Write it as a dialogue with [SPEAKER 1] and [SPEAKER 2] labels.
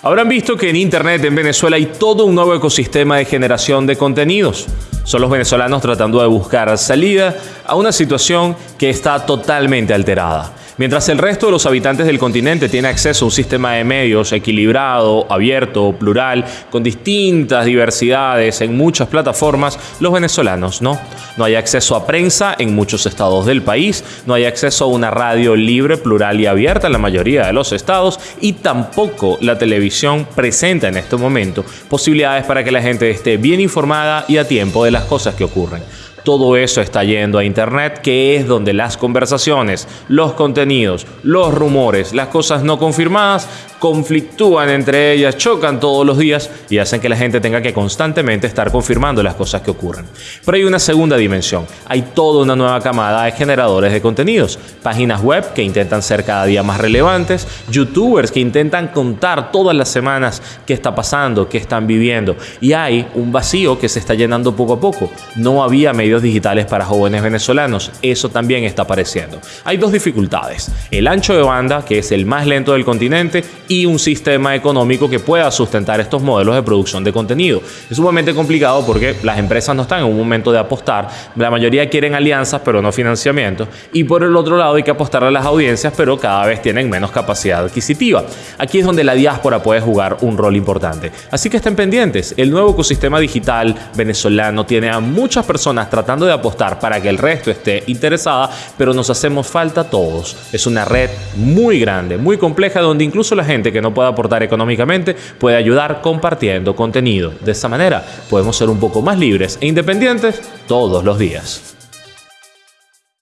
[SPEAKER 1] Habrán visto que en Internet en Venezuela hay todo un nuevo ecosistema de generación de contenidos. Son los venezolanos tratando de buscar salida a una situación que está totalmente alterada. Mientras el resto de los habitantes del continente tiene acceso a un sistema de medios equilibrado, abierto, plural, con distintas diversidades en muchas plataformas, los venezolanos no. No hay acceso a prensa en muchos estados del país, no hay acceso a una radio libre, plural y abierta en la mayoría de los estados y tampoco la televisión presenta en este momento posibilidades para que la gente esté bien informada y a tiempo de las cosas que ocurren todo eso está yendo a Internet, que es donde las conversaciones, los contenidos, los rumores, las cosas no confirmadas conflictúan entre ellas, chocan todos los días y hacen que la gente tenga que constantemente estar confirmando las cosas que ocurren. Pero hay una segunda dimensión. Hay toda una nueva camada de generadores de contenidos. Páginas web que intentan ser cada día más relevantes, youtubers que intentan contar todas las semanas qué está pasando, qué están viviendo. Y hay un vacío que se está llenando poco a poco. No había medios digitales para jóvenes venezolanos. Eso también está apareciendo. Hay dos dificultades. El ancho de banda, que es el más lento del continente, y un sistema económico que pueda sustentar estos modelos de producción de contenido. Es sumamente complicado porque las empresas no están en un momento de apostar. La mayoría quieren alianzas, pero no financiamiento. Y por el otro lado hay que apostar a las audiencias, pero cada vez tienen menos capacidad adquisitiva. Aquí es donde la diáspora puede jugar un rol importante. Así que estén pendientes. El nuevo ecosistema digital venezolano tiene a muchas personas tratando de apostar para que el resto esté interesada, pero nos hacemos falta todos. Es una red muy grande, muy compleja, donde incluso la gente que no pueda aportar económicamente puede ayudar compartiendo contenido. De esa manera podemos ser un poco más libres e independientes todos los días.